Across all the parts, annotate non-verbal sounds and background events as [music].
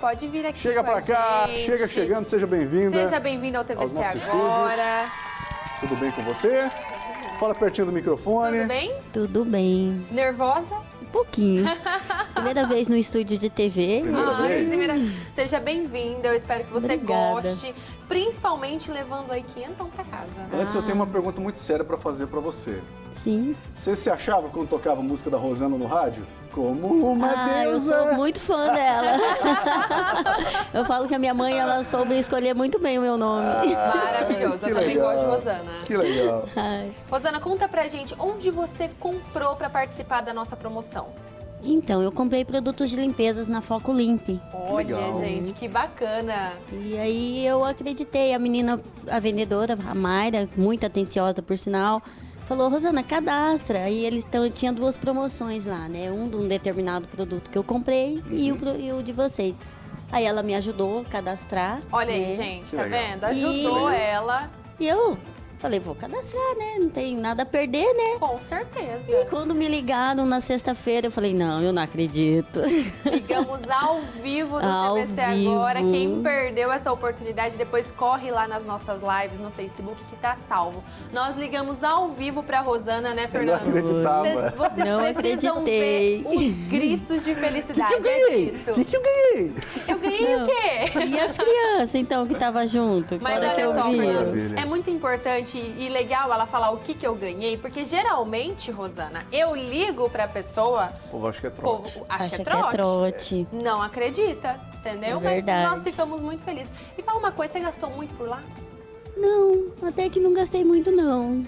Pode vir aqui Chega pra cá, gente. chega chegando, seja bem-vinda. Seja bem-vindo ao aos TVC nossos agora. Tudo bem com você? Fala pertinho do microfone. Tudo bem? Tudo bem. Nervosa? Um pouquinho. [laughs] Primeira vez no estúdio de TV. Primeira Ai, vez? primeira- Seja bem-vinda, eu espero que você Obrigada. goste. Principalmente levando aí quinhentão pra casa. Antes eu tenho uma pergunta muito séria pra fazer pra você. Sim. Você se achava quando tocava a música da Rosana no rádio? Como uma ah, eu deusa! sou muito fã dela. [laughs] eu falo que a minha mãe, ela soube escolher muito bem o meu nome. Maravilhoso, que eu também legal. gosto de Rosana. Que legal. Ai. Rosana, conta pra gente onde você comprou pra participar da nossa promoção. Então, eu comprei produtos de limpezas na Foco Limpe. Olha, Legal. gente, que bacana. E aí eu acreditei, a menina, a vendedora, a Mayra, muito atenciosa por sinal, falou, Rosana, cadastra. Aí eles tão, tinha duas promoções lá, né? Um de um determinado produto que eu comprei e, o, e o de vocês. Aí ela me ajudou a cadastrar. Olha aí, né? gente, Que tá vendo? Ajudou E- ela, E eu falei, vou cadastrar, né? Não tem nada a perder, né? com certeza. E quando me ligaram na sexta-feira, eu falei, não, eu não acredito. Ligamos ao [laughs] vivo do Ao TVC vivo. agora. Quem perdeu essa oportunidade, depois corre lá nas nossas lives no Facebook que tá salvo. Nós ligamos ao vivo pra Rosana, né, Eu não Fernando? acreditava. Vocês, vocês Não precisam acreditei. ver os [laughs] gritos de O que, felicidade. que eu ganhei? É disso. O que, que eu ganhei? Eu ganhei o quê? E as crianças, então, que tava junto? Mas que olha eu só. Fernando, é muito importante e legal ela falar o que, que eu ganhei, porque geralmente, Rosana, eu ligo pra pessoa, O povo acha que é o povo trote. acha Acha que é que é trote. trote. Não acredita, entendeu? É Mas verdade. nós ficamos muito felizes. E fala uma coisa, você gastou muito por lá? Não, até que não gastei muito, não.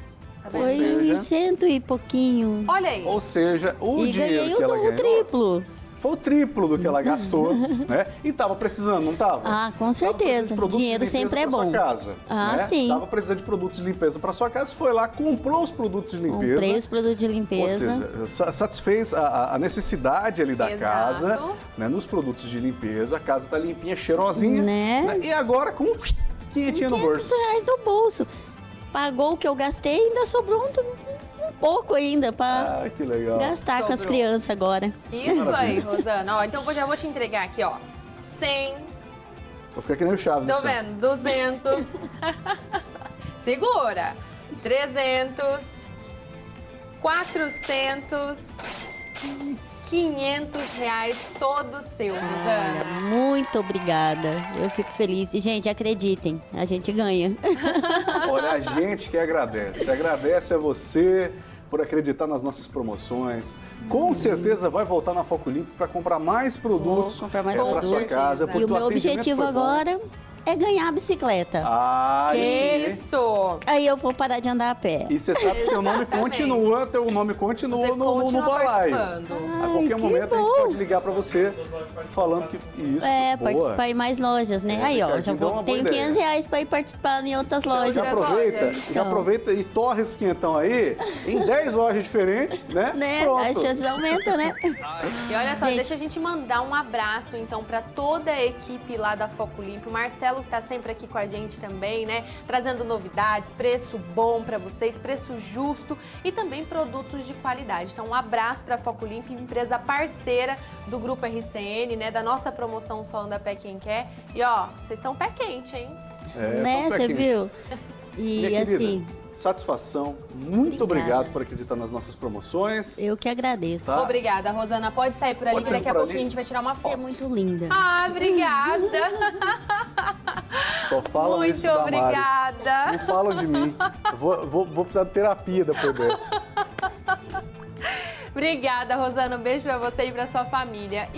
Tá Ou Foi seja- cento e pouquinho. Olha aí. Ou seja, o e dinheiro ganhei que o, ela o ganhou triplo. foi o triplo do que ela gastou, [laughs] né? E tava precisando, não tava? Ah, com certeza. de produtos Dinheiro de limpeza sempre é pra sua bom. casa, Ah, né? sim. Tava precisando de produtos de limpeza para sua casa, foi lá, comprou os produtos de limpeza. Comprei os produtos de Ou limpeza. seja, sa- satisfez a- a, a necessidade ali da Exato. casa, né, nos produtos de limpeza. A casa tá limpinha, cheirosinha. Né? E agora com quinhentinho no 500 bolso. reais no bolso. Pagou o que eu gastei e ainda sobrou um, um pouco ainda pra Ah, gastar com as Sobrou. crianças agora. Isso aí, Rosana. Ó, então eu já vou te entregar aqui, ó. 100, Vou ficar que nem o Chaves. tô assim, vendo, 200. [laughs] Segura. 300. 400. 500 reais todo seu, Rosana. Muito obrigada. Eu fico feliz. E, gente, acreditem, a gente ganha. [laughs] Olha, a gente que agradece. Agradece a você por acreditar nas nossas promoções. Com certeza vai voltar na Foco Limpo para comprar mais produtos mais é, para sua casa. E porque o meu objetivo foi bom. É ganhar a bicicleta. Ah. Isso. Aí eu vou parar de andar a pé. E você sabe que teu nome continua, teu nome continua Você no, no, no continua balaio. a qualquer que momento a gente bom. pode ligar para você falando que isso, É, boa. participar em mais lojas, né? É, Aí, ó, já vou, tenho ideia. 500 reais pra ir participar em outras Já lojas. Outras aproveita, lojas. já Então. aproveita e torre esse quinhentão aí [laughs] em 10 lojas diferentes, né? Né? Pronto. As chances aumentam, né? E olha só, Gente. deixa a gente mandar um abraço então para toda a equipe lá da Foco Limpo. O Marcelo que tá sempre aqui com a gente também, né? Trazendo novidades, preço bom para vocês, preço justo e também produtos de qualidade. Então, um abraço para Foco Limpo, empresa parceira do Grupo RCN, né? Da nossa promoção Só Anda Pé Quem Quer. E ó, vocês estão pé quente, hein? É, né? Você viu? [laughs] E assim, satisfação. Muito Obrigada. obrigado por acreditar nas nossas promoções. eu que agradeço. Tá. Obrigada, Rosana. Pode sair por ali, Pode que daqui a pouquinho ali. a gente vai tirar uma Você é foto. muito linda. Ah, obrigada. Só falam Muito isso da Mari. obrigada. Não falam de mim. Vou, vou, vou precisar de terapia depois dessa. Obrigada, Rosana. Um beijo pra você e pra sua família.